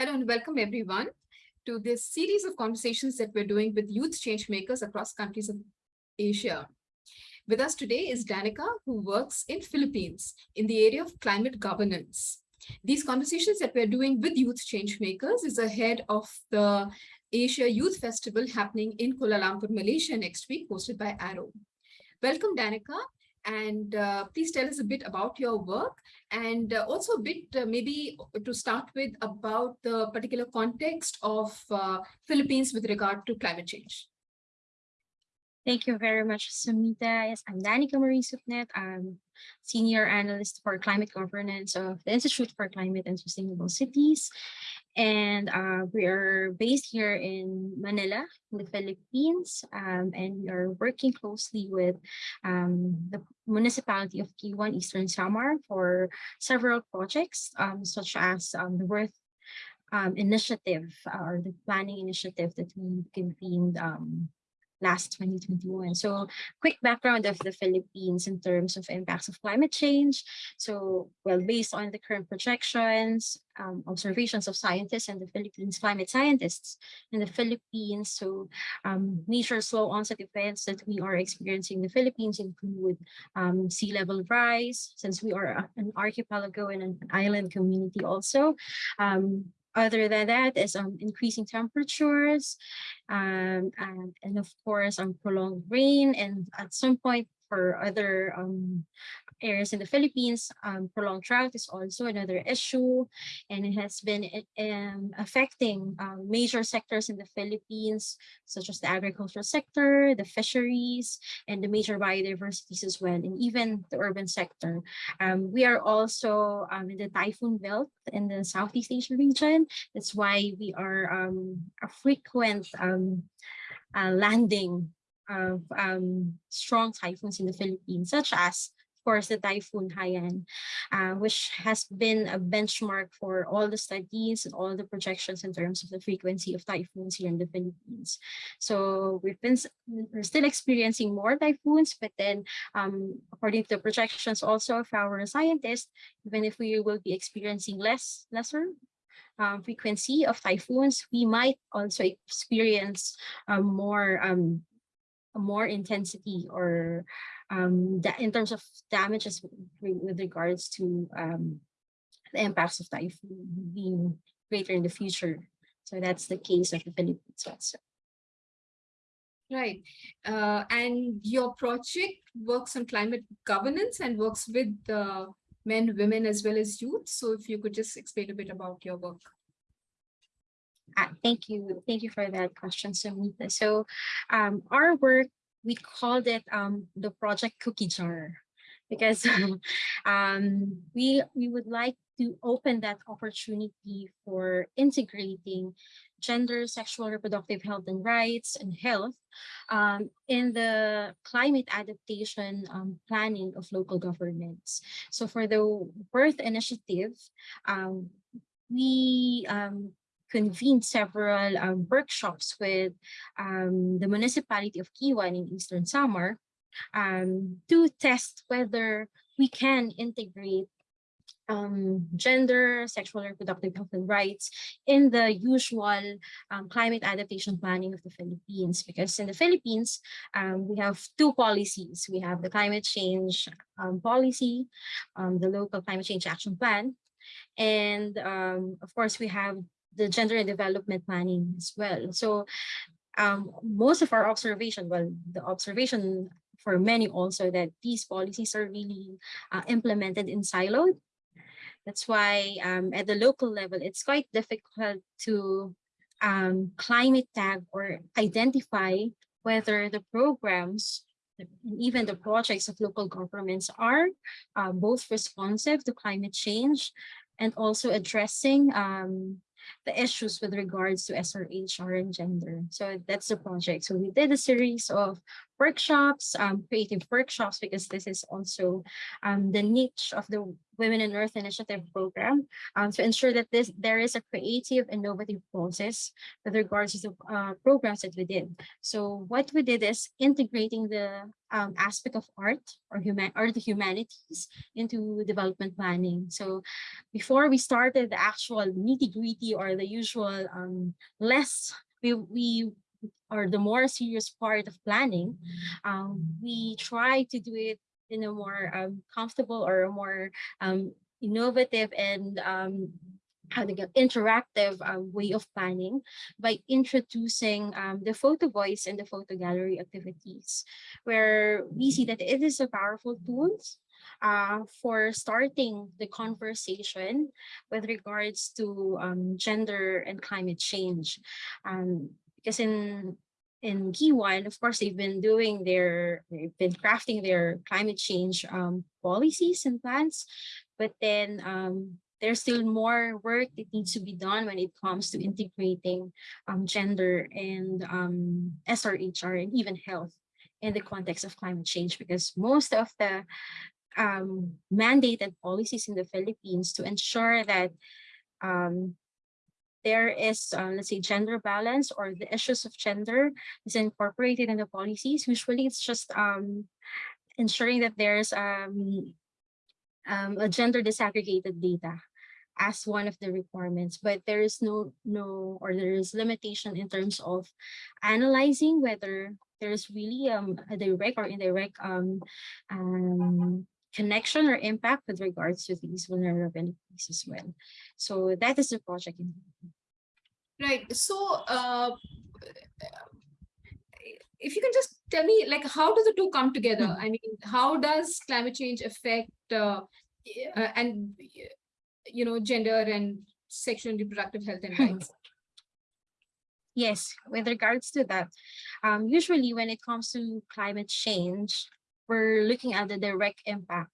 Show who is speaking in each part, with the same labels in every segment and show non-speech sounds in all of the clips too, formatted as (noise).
Speaker 1: Hello and welcome everyone to this series of conversations that we're doing with youth change makers across countries of Asia. With us today is Danica, who works in Philippines in the area of climate governance. These conversations that we're doing with youth change makers is ahead of the Asia Youth Festival happening in Kuala Lumpur, Malaysia next week, hosted by Arrow. Welcome, Danica, and uh, please tell us a bit about your work and uh, also a bit uh, maybe to start with about the particular context of uh, Philippines with regard to climate change.
Speaker 2: Thank you very much, Sumita. Yes, I'm Danica Marie Supnet. I'm Senior Analyst for Climate Governance of the Institute for Climate and Sustainable Cities. And uh, we are based here in Manila, in the Philippines, um, and we are working closely with um, the municipality of Guiuan, Eastern Samar for several projects, um, such as um, the Worth um, initiative or the planning initiative that we convened um, last 2021. So quick background of the Philippines in terms of impacts of climate change. So, well, based on the current projections, um, observations of scientists and the Philippines climate scientists in the Philippines. So um, major slow onset events that we are experiencing in the Philippines include um, sea level rise, since we are an archipelago and an island community also. Um, other than that is um, increasing temperatures um, and, and of course um, prolonged rain and at some point for other um, areas in the Philippines, um, prolonged drought is also another issue, and it has been um, affecting um, major sectors in the Philippines, such as the agricultural sector, the fisheries, and the major biodiversities as well, and even the urban sector. Um, we are also um, in the typhoon belt in the Southeast Asia region. That's why we are a frequent uh, landing of um, strong typhoons in the Philippines, such as of course, the Typhoon Haiyan, uh, which has been a benchmark for all the studies and all the projections in terms of the frequency of typhoons here in the Philippines. So we've been we're still experiencing more typhoons, but then um, according to the projections also of our scientists, even if we will be experiencing less lesser um, frequency of typhoons, we might also experience um, more um, more intensity or um, that in terms of damages with regards to um, the impacts of typhoon being greater in the future. So that's the case of the Philippines also.
Speaker 1: Right. Uh, and your project works on climate governance and works with men, women, as well as youth. So if you could just explain a bit about your work.
Speaker 2: Thank you. Thank you for that question, Samita. So um, our work we called it um, the project cookie jar because (laughs) um, we we would like to open that opportunity for integrating gender, sexual reproductive health and rights and health um, in the climate adaptation um, planning of local governments. So for the birth initiative, um, we um, convened several um, workshops with um, the municipality of Guiuan in Eastern Samar um, to test whether we can integrate um, gender, sexual and reproductive health and rights in the usual um, climate adaptation planning of the Philippines. Because in the Philippines, we have two policies. We have the climate change policy, the local climate change action plan, and um, of course, we have the gender and development planning as well. So um, most of our observation, well, the observation for many also that these policies are really uh, implemented in siloed. That's why um, at the local level, it's quite difficult to um, climate tag or identify whether the programs and even the projects of local governments are uh, both responsive to climate change and also addressing um, the issues with regards to SRH or gender. So that's the project. So we did a series of workshops, um, creative workshops, because this is also um, the niche of the Women in Earth Initiative program um, to ensure that this there is a creative, innovative process with regards to the uh, programs that we did. So what we did is integrating the um, aspect of art or human or the humanities into development planning. So before we started the actual nitty gritty or the usual um, less we, we or the more serious part of planning, um, we try to do it in a more um, comfortable or a more um, innovative and um, how to get interactive uh, way of planning by introducing um, the photo voice and the photo gallery activities, where we see that it is a powerful tool uh, for starting the conversation with regards to um, gender and climate change. Um, because in in Guiuan, of course, they've been doing their, they've been crafting their climate change um, policies and plans, but then um, there's still more work that needs to be done when it comes to integrating um, gender and um, SRHR and even health in the context of climate change, because most of the um, mandated policies in the Philippines to ensure that um, there is, uh, let's say, gender balance or the issues of gender is incorporated in the policies. Usually it's just um, ensuring that there's um, um, a gender disaggregated data as one of the requirements, but there is no, no, or there is limitation in terms of analyzing whether there's really um, a direct or indirect um, um, connection or impact with regards to these vulnerabilities as well. So that is the project.
Speaker 1: Right. So uh, if you can just tell me, like, how do the two come together?
Speaker 2: Hmm.
Speaker 1: I mean, how does climate change affect uh, uh, and, you know, gender and sexual and reproductive health and rights?
Speaker 2: Yes, with regards to that, um, usually when it comes to climate change, we're looking at the direct impact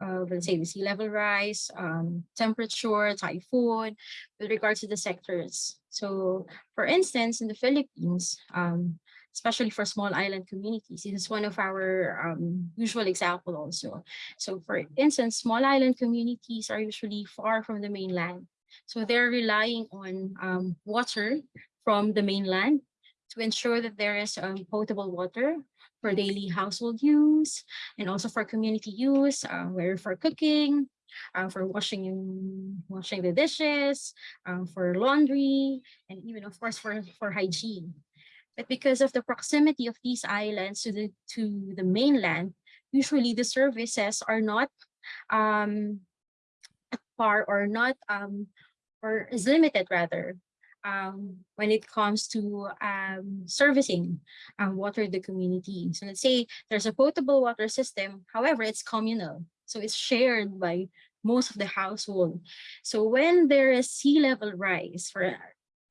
Speaker 2: of, let's say, the sea level rise, um, temperature, typhoon, with regards to the sectors. So, for instance, in the Philippines, um, especially for small island communities, this is one of our um, usual example also. So, for instance, small island communities are usually far from the mainland. So they're relying on um, water from the mainland to ensure that there is um, potable water for daily household use and also for community use, uh, where for cooking, uh, for washing washing the dishes, um, for laundry, and even of course for, for hygiene. But because of the proximity of these islands to the to the mainland, usually the services are not um, far or not um, or is limited rather um, when it comes to um, servicing um, water the community. So let's say there's a potable water system, however, it's communal. So it's shared by most of the household. So when there is sea level rise, for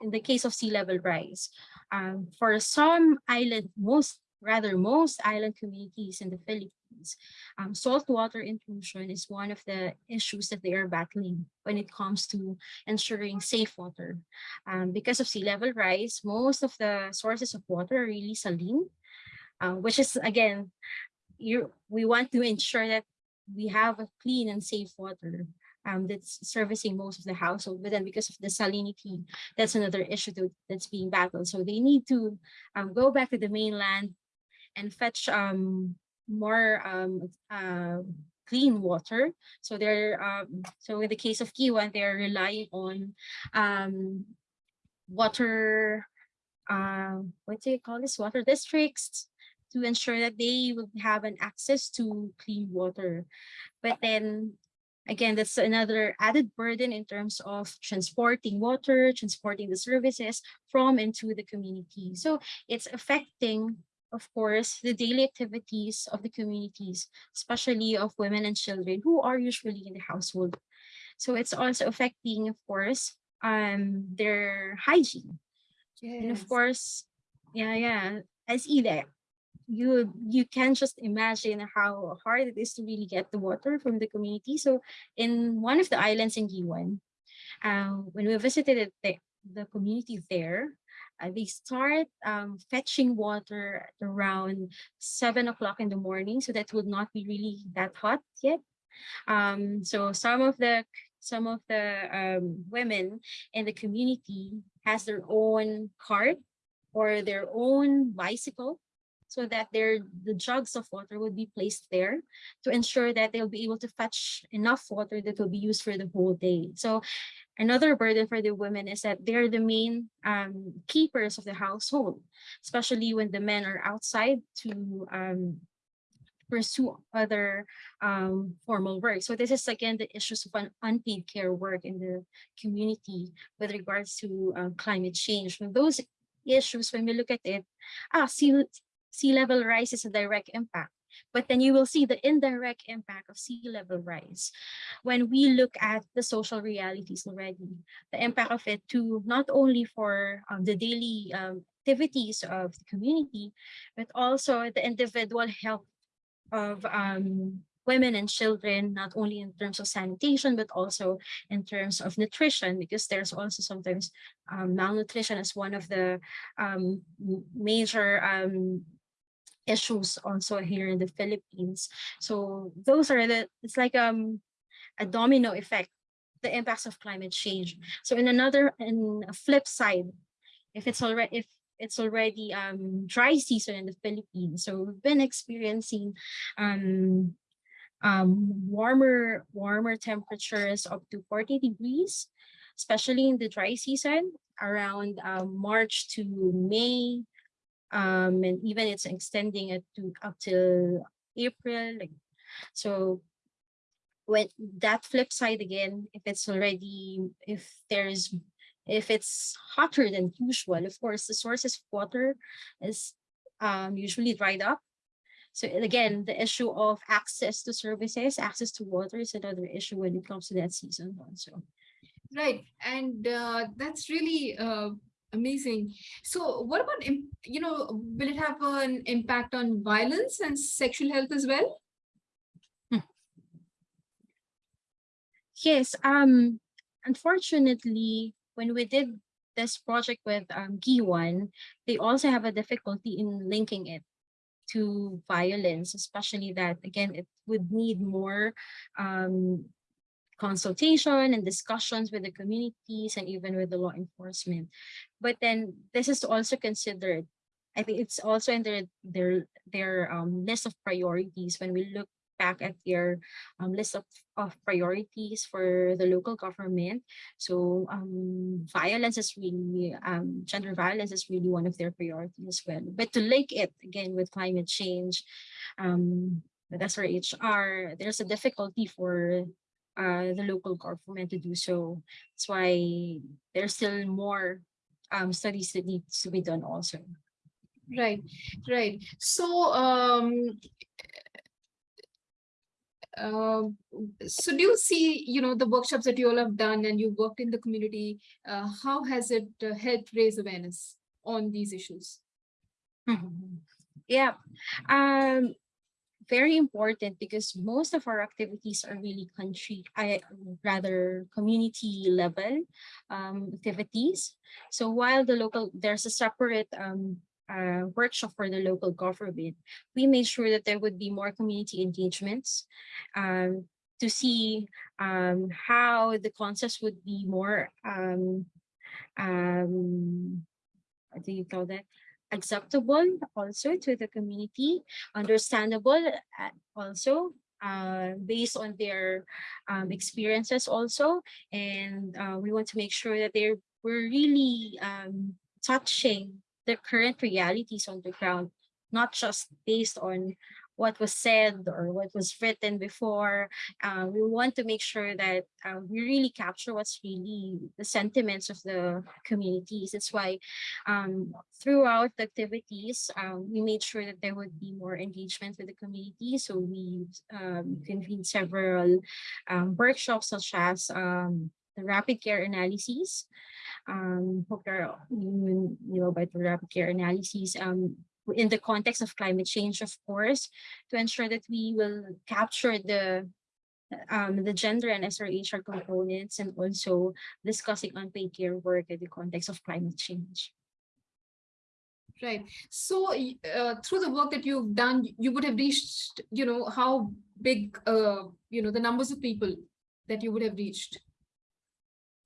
Speaker 2: in the case of sea level rise, um, for some island, most rather most island communities in the Philippines, um, saltwater intrusion is one of the issues that they are battling when it comes to ensuring safe water. Um, because of sea level rise, most of the sources of water are really saline, uh, which is, again, you, we want to ensure that we have a clean and safe water um, that's servicing most of the household. But then because of the salinity, that's another issue to, that's being battled. So they need to um, go back to the mainland and fetch um, more um, uh, clean water. So they're um, so in the case of Guiuan, they're relying on um, water. Uh, what do you call this? Water districts to ensure that they will have an access to clean water. But then again, that's another added burden in terms of transporting water, transporting the services from and to the community. So it's affecting of course, the daily activities of the communities, especially of women and children who are usually in the household. So it's also affecting, of course, um, their hygiene. Yes. And of course, yeah, yeah, as either you you can just imagine how hard it is to really get the water from the community. So in one of the islands in Guiuan, uh, when we visited the, the community there, uh, they start um, fetching water at around seven o'clock in the morning, so that would not be really that hot yet. Um, so some of the some of the um, women in the community has their own cart or their own bicycle so that their the jugs of water would be placed there to ensure that they'll be able to fetch enough water that will be used for the whole day. So another burden for the women is that they're the main um, keepers of the household, especially when the men are outside to um, pursue other um, formal work. So this is again the issues of unpaid care work in the community with regards to uh, climate change. When those issues, when we look at it, ah, sea, sea level rise is a direct impact. But then you will see the indirect impact of sea level rise. When we look at the social realities already, the impact of it to not only for um, the daily um, activities of the community, but also the individual health of um, women and children, not only in terms of sanitation, but also in terms of nutrition, because there's also sometimes um, malnutrition as one of the um, major um, issues also here in the Philippines. So those are the, it's like um, a domino effect, the impacts of climate change. So in another, in a flip side, if it's already, if it's already um, dry season in the Philippines. So we've been experiencing um, um, warmer, warmer temperatures up to 40 degrees, especially in the dry season around um, March to May. Um, and even it's extending it to up till April. So when that flip side again, if it's already, if there's if it's hotter than usual, of course, the sources of water is um, usually dried up. So again, the issue of access to services, access to water is another issue when it comes to that season also.
Speaker 1: Right, and uh, that's really uh, amazing. So what about, you know, will it have an impact on violence and sexual health as well?
Speaker 2: Hmm. Yes, um, unfortunately, when we did this project with um, Guiuan, they also have a difficulty in linking it to violence, especially that, again, it would need more um, consultation and discussions with the communities and even with the law enforcement. But then this is also considered, I think it's also in their, their, their um, list of priorities when we look back at their um, list of, of priorities for the local government. So um, violence is really, um, gender violence is really one of their priorities as well. But to link it again with climate change, um, with HR, there's a difficulty for uh, the local government to do so. That's why there's still more um, studies that need to be done also.
Speaker 1: Right, right. So um, uh, so do you see, you know, the workshops that you all have done and you worked in the community, uh, how has it uh, helped raise awareness on these issues? (laughs)
Speaker 2: Yeah, um, very important because most of our activities are really country, I rather community level um, activities. So while the local, there's a separate um, uh, workshop for the local government, we made sure that there would be more community engagements um, to see um, how the concepts would be more, um, um, what do you call that? Acceptable also to the community, understandable uh, also uh, based on their um, experiences also. And uh, we want to make sure that they're we're really um, touching the current realities on the ground, not just based on what was said or what was written before. Uh, we want to make sure that uh, we really capture what's really the sentiments of the communities. That's why um, throughout the activities, um, we made sure that there would be more engagement with the community. So we um, convened several um, workshops such as um, the rapid care analysis, um, you know about the rapid care analyses um, in the context of climate change, of course, to ensure that we will capture the um, the gender and SRHR components and also discussing unpaid care work in the context of climate change.
Speaker 1: Right. So uh, through the work that you've done, you would have reached, you know, how big, uh, you know, the numbers of people that you would have reached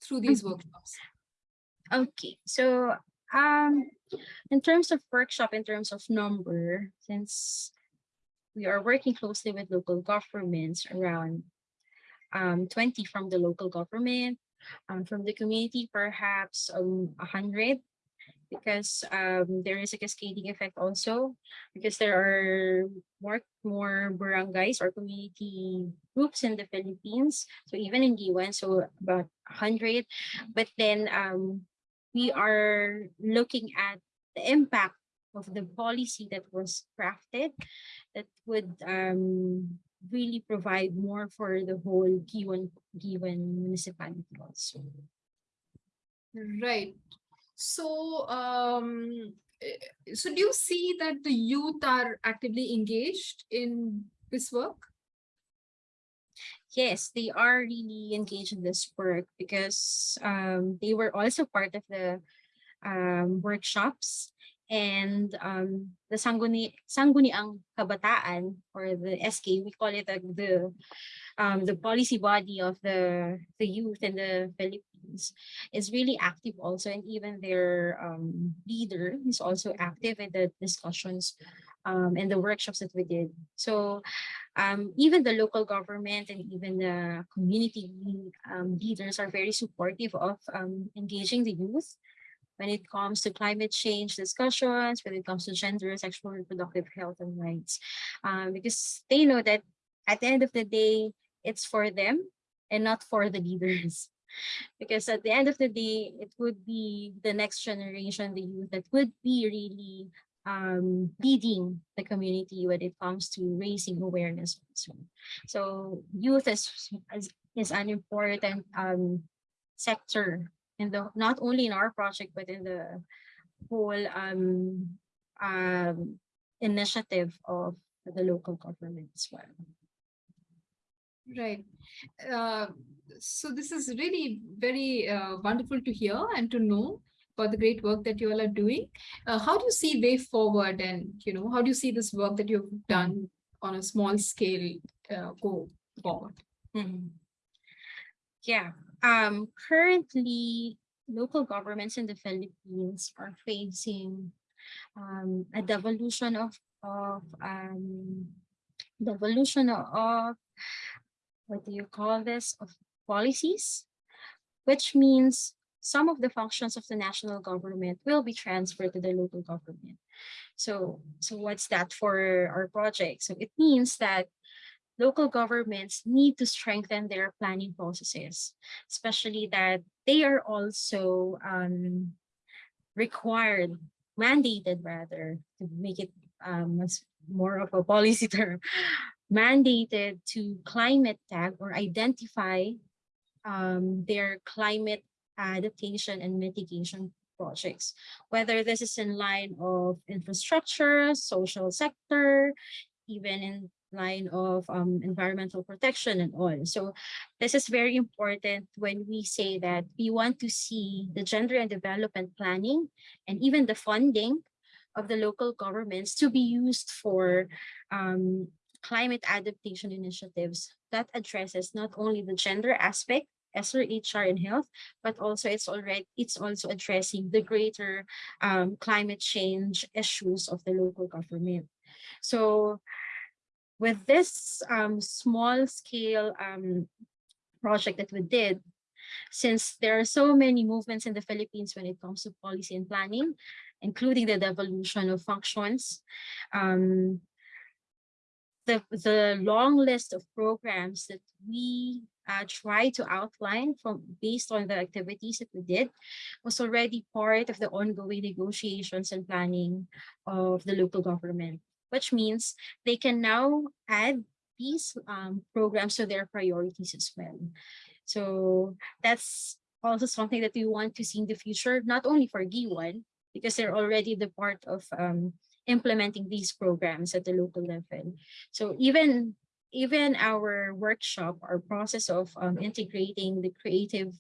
Speaker 1: through these
Speaker 2: Mhm.
Speaker 1: workshops.
Speaker 2: Okay, so um, in terms of workshop, in terms of number, since we are working closely with local governments around um 20 from the local government, um, from the community, perhaps um 100 because um there is a cascading effect also because there are more more barangays or community groups in the Philippines. So even in Guiuan, so about 100 but then um we are looking at the impact of the policy that was crafted that would um really provide more for the whole Guiuan Guiuan municipality also.
Speaker 1: Right. So, um, eh, so do you see that the youth are actively engaged in this work?
Speaker 2: Yes, they are really engaged in this work because um, they were also part of the um, workshops and um, the Sangguni Sangguniang Kabataan or the SK, we call it like the um, the policy body of the the youth in the Philippines is really active also and even their um, leader is also active in the discussions um, and the workshops that we did. So um, even the local government and even the community um, leaders are very supportive of um, engaging the youth when it comes to climate change discussions, when it comes to gender, sexual reproductive health and rights, um, because they know that at the end of the day, it's for them and not for the leaders. (laughs) Because at the end of the day, it would be the next generation, the youth that would be really um, leading the community when it comes to raising awareness. So youth is, is, is an important um, sector in the not only in our project but in the whole um, um, initiative of the local government as well.
Speaker 1: Right. Uh, so this is really very uh, wonderful to hear and to know about the great work that you all are doing. Uh, how do you see way forward and, you know, how do you see this work that you've done on a small scale uh, go forward?
Speaker 2: Mhm. Yeah, um, currently local governments in the Philippines are facing um, a devolution of of um, devolution of what do you call this of policies, which means some of the functions of the national government will be transferred to the local government. So, so what's that for our project? So it means that local governments need to strengthen their planning processes, especially that they are also um, required, mandated rather, to make it um, more of a policy (laughs) term, mandated to climate tag or identify um, their climate adaptation and mitigation projects, whether this is in line of infrastructure, social sector, even in line of um, environmental protection and all. So this is very important when we say that we want to see the gender and development planning and even the funding of the local governments to be used for um, climate adaptation initiatives that addresses not only the gender aspect ESER, HR, and health, but also it's already it's also addressing the greater um, climate change issues of the local government. So with this um, small scale um, project that we did, since there are so many movements in the Philippines when it comes to policy and planning, including the devolution of functions, um, the, the long list of programs that we uh, try to outline from based on the activities that we did was already part of the ongoing negotiations and planning of the local government, which means they can now add these um, programs to their priorities as well. So that's also something that we want to see in the future, not only for Guiuan, because they're already the part of um, implementing these programs at the local level. So even even our workshop, our process of um, integrating the creative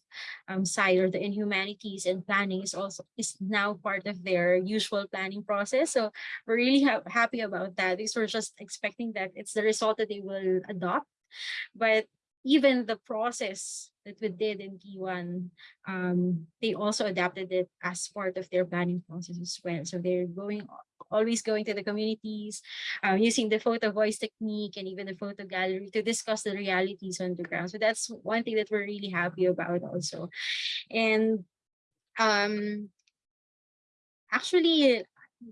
Speaker 2: um, side or the inhumanities and planning is also is now part of their usual planning process. So we're really ha happy about that because we're just expecting that it's the result that they will adopt. But even the process that we did in Guiuan, um, they also adapted it as part of their planning process as well. So they're going always going to the communities, um, using the photo voice technique and even the photo gallery to discuss the realities on the ground. So that's one thing that we're really happy about also. And um, actually,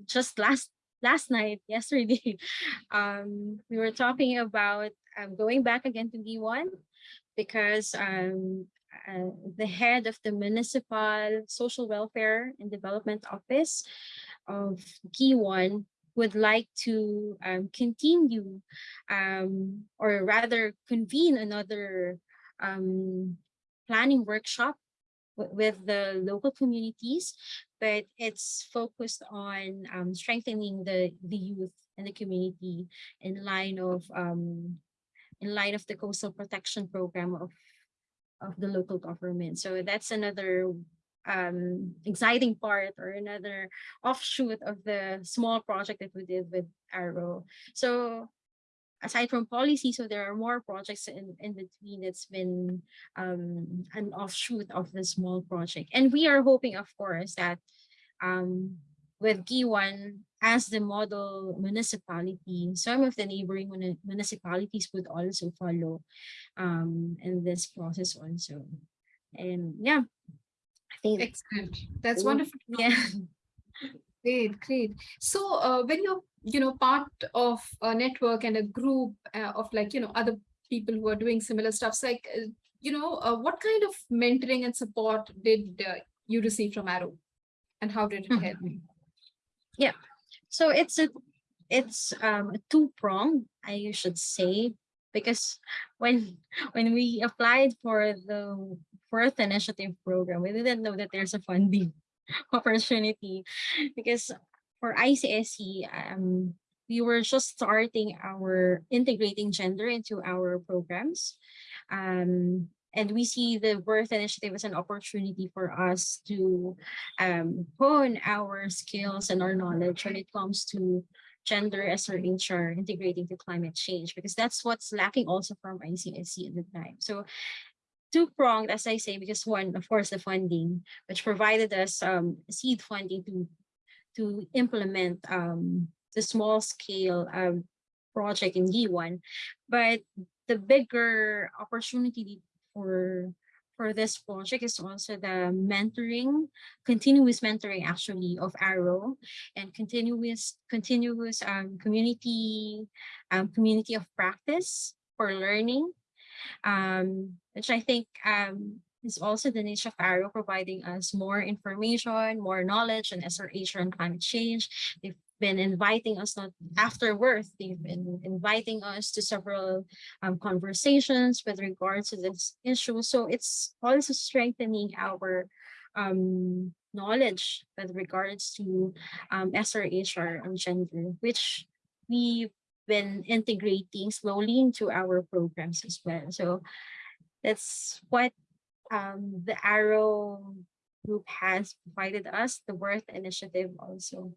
Speaker 2: just last last night, (laughs) yesterday, um, we were talking about um, going back again to Guiuan because um, uh, the head of the Municipal Social Welfare and Development Office of Guiuan would like to um, continue um, or rather convene another um, planning workshop with the local communities, but it's focused on um, strengthening the, the youth and the community in line of um, in light of the coastal protection program of of the local government. So that's another um, exciting part or another offshoot of the small project that we did with Arrow. So aside from policy, so there are more projects in, in between that's been um, an offshoot of the small project. And we are hoping, of course, that um, with Guiuan as the model municipality, some of the neighboring municipalities would also follow um, in this process also. And yeah, I think
Speaker 1: excellent. That's wonderful. (laughs)
Speaker 2: Yeah.
Speaker 1: Great, great. So uh, when you're, you know, part of a network and a group uh, of like, you know, other people who are doing similar stuff, so like, uh, you know, uh, what kind of mentoring and support did uh, you receive from Arrow and how did it help?
Speaker 2: Mm-hmm. Yeah, so it's a it's um two prong I should say, because when (laughs) when we applied for the fourth initiative program, we didn't know that there's a funding (laughs) opportunity because for ICSC, um, we were just starting our integrating gender into our programs. Um, and we see the birth initiative as an opportunity for us to um, hone our skills and our knowledge when it comes to gender as our HR integrating to climate change, because that's what's lacking also from ICSC at the time. So two-pronged, as I say, because one, of course, the funding, which provided us um, seed funding to, to implement um, the small scale um, project in Guiuan. But the bigger opportunity for for this project is also the mentoring, continuous mentoring actually of Arrow and continuous continuous um, community um, community of practice for learning um, which I think um, is also the niche of Arrow, providing us more information, more knowledge and SRH on climate change. They've been inviting us not afterwards, they've been inviting us to several um, conversations with regards to this issue. So it's also strengthening our um, knowledge with regards to um, SRHR and gender, which we've been integrating slowly into our programs as well. So that's what um, the Arrow group has provided us, the Worth Initiative also.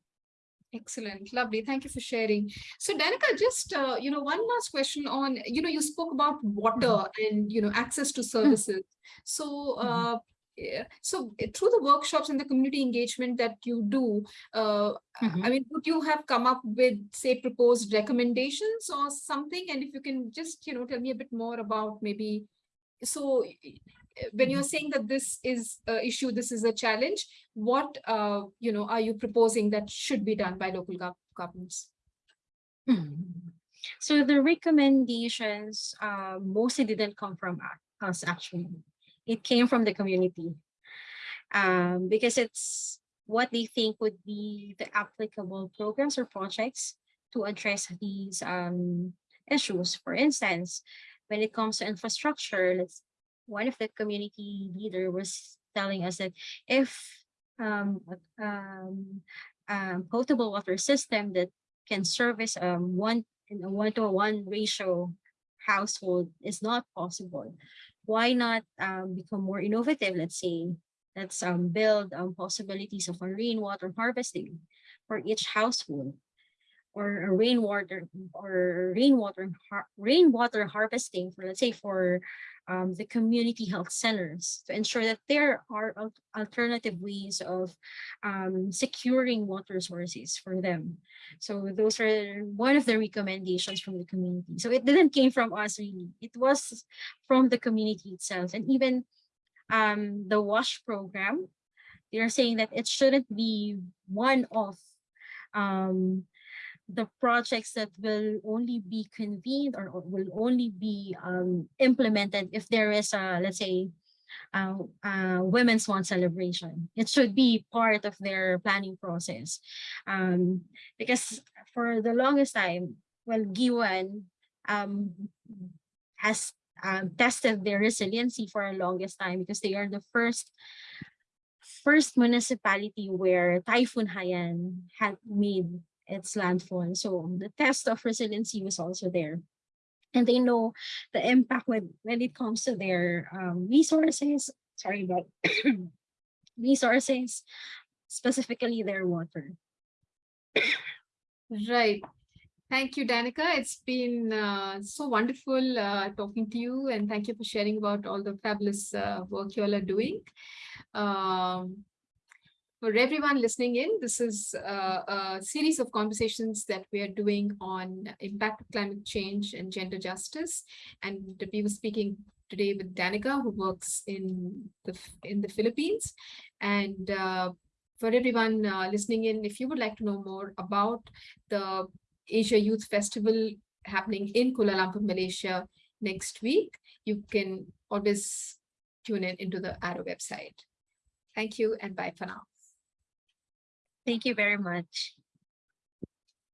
Speaker 1: Excellent. Lovely. Thank you for sharing. So Danica, just, uh, you know, one last question on, you know, you spoke about water and, you know, access to services. So, uh. So eh, through the workshops and the community engagement that you do, uh, mm -hmm. I mean, would you have come up with, say, proposed recommendations or something? And if you can just, you know, tell me a bit more about maybe, so when you're saying that this is a issue, this is a challenge, what, uh, you know, are you proposing that should be done by local gov governments?
Speaker 2: Hmm. So the recommendations uh, mostly didn't come from us, actually. It came from the community um, because it's what they think would be the applicable programs or projects to address these um, issues. For instance, when it comes to infrastructure, let's one of the community leader was telling us that if um, um, um, potable water system that can service um, one in a one to one ratio household is not possible, why not um, become more innovative? Let's say, let's um, build um, possibilities of a rainwater harvesting for each household or rainwater or rainwater rainwater harvesting for let's say for um, the community health centers to ensure that there are al- alternative ways of um, securing water sources for them. So those are one of the recommendations from the community. So it didn't came from us really. It was from the community itself. And even um, the WASH program, they're saying that it shouldn't be one of um, the projects that will only be convened or will only be um, implemented if there is a, let's say, uh, uh, Women's Month celebration. It should be part of their planning process. Um, because for the longest time, well, Guiuan um, has um, tested their resiliency for the longest time because they are the first first municipality where Typhoon Haiyan had made its landfall. So the test of resiliency was also there. And they know the impact when, when it comes to their um, resources, sorry about (coughs) resources, specifically their water.
Speaker 1: Right. Thank you, Danica. It's been uh, so wonderful uh, talking to you and thank you for sharing about all the fabulous uh, work you all are doing. Um, for everyone listening in, this is uh, a series of conversations that we are doing on impact of climate change and gender justice. And we were speaking today with Danica, who works in the in the Philippines. And uh, for everyone uh, listening in, if you would like to know more about the Asia Youth Festival happening in Kuala Lumpur, Malaysia next week, you can always tune in into the Arrow website. Thank you and bye for now.
Speaker 2: Thank you very much.